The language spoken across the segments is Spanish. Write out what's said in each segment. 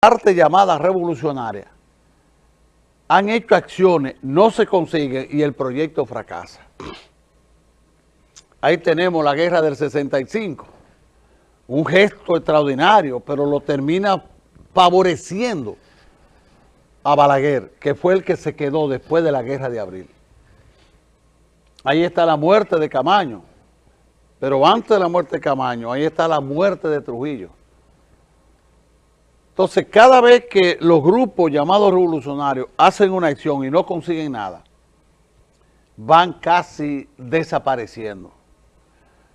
parte llamada revolucionaria han hecho acciones, no se consiguen y el proyecto fracasa. Ahí tenemos la guerra del 65, un gesto extraordinario, pero lo termina favoreciendo a Balaguer, que fue el que se quedó después de la guerra de abril. Ahí está la muerte de Camaño, pero antes de la muerte de Camaño, ahí está la muerte de Trujillo. Entonces, cada vez que los grupos llamados revolucionarios hacen una acción y no consiguen nada, van casi desapareciendo.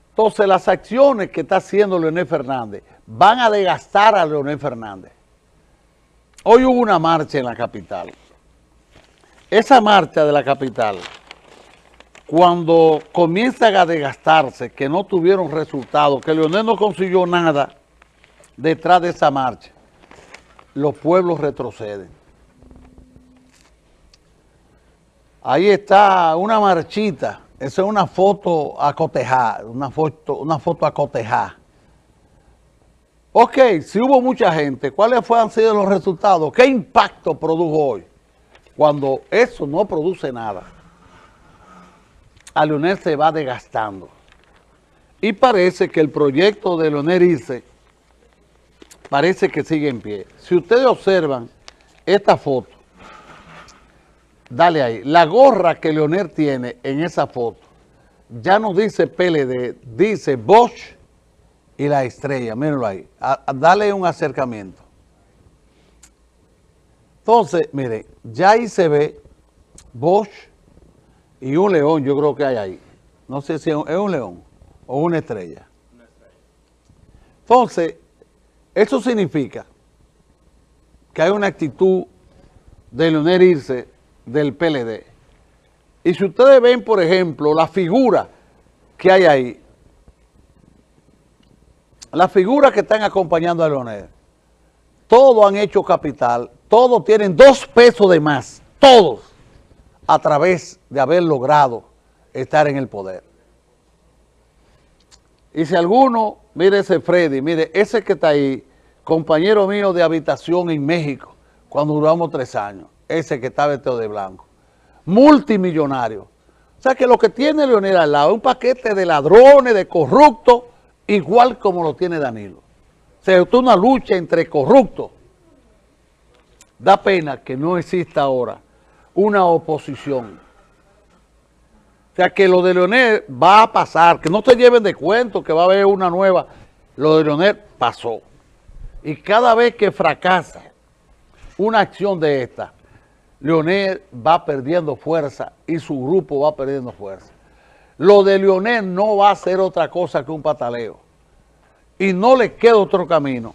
Entonces, las acciones que está haciendo Leonel Fernández van a desgastar a Leonel Fernández. Hoy hubo una marcha en la capital. Esa marcha de la capital, cuando comienzan a desgastarse, que no tuvieron resultados, que Leonel no consiguió nada detrás de esa marcha, los pueblos retroceden. Ahí está una marchita, esa es una foto acotejada, una foto, una foto acotejada. Ok, si hubo mucha gente, ¿cuáles han sido los resultados? ¿Qué impacto produjo hoy? Cuando eso no produce nada, a Leonel se va desgastando. Y parece que el proyecto de Leonel Irse parece que sigue en pie. Si ustedes observan esta foto, dale ahí, la gorra que Leonel tiene en esa foto, ya no dice PLD, dice Bosch y la estrella, mírenlo ahí, dale un acercamiento. Entonces, mire, ya ahí se ve Bosch y un león, yo creo que hay ahí. No sé si es un león o una estrella. Entonces, eso significa que hay una actitud de Leonel Irse del PLD. Y si ustedes ven, por ejemplo, la figura que hay ahí, las figuras que están acompañando a Leonel, todos han hecho capital, todos tienen dos pesos de más, todos, a través de haber logrado estar en el poder. Y si alguno, mire ese Freddy, mire, ese que está ahí, compañero mío de habitación en México, cuando duramos tres años, ese que está vestido de blanco, multimillonario. O sea que lo que tiene Leonel al lado es un paquete de ladrones, de corruptos, igual como lo tiene Danilo. O sea, es una lucha entre corruptos. Da pena que no exista ahora una oposición o sea, que lo de Leonel va a pasar, que no te lleven de cuento que va a haber una nueva. Lo de Leonel pasó. Y cada vez que fracasa una acción de esta, Leonel va perdiendo fuerza y su grupo va perdiendo fuerza. Lo de Leonel no va a ser otra cosa que un pataleo. Y no le queda otro camino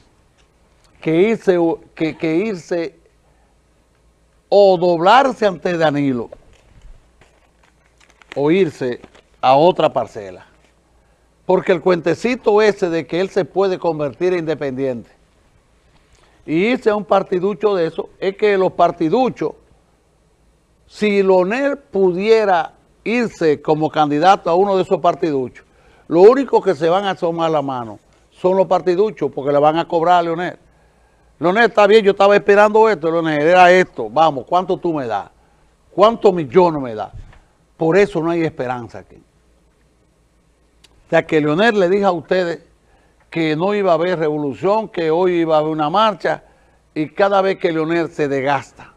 que irse, que irse o doblarse ante Danilo o irse a otra parcela. Porque el cuentecito ese de que él se puede convertir en independiente y irse a un partiducho de eso, es que los partiduchos, si Lonel pudiera irse como candidato a uno de esos partiduchos, lo único que se van a asomar la mano son los partiduchos porque le van a cobrar a Leonel. Leonel, está bien, yo estaba esperando esto, Leonel, era esto, vamos, ¿cuánto tú me das? ¿Cuántos millones me das? Por eso no hay esperanza aquí. O sea, que Leonel le dijo a ustedes que no iba a haber revolución, que hoy iba a haber una marcha, y cada vez que Leonel se desgasta,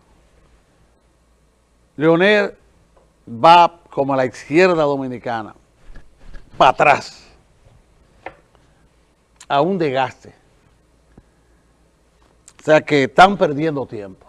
Leonel va como a la izquierda dominicana, para atrás, a un desgaste. O sea que están perdiendo tiempo.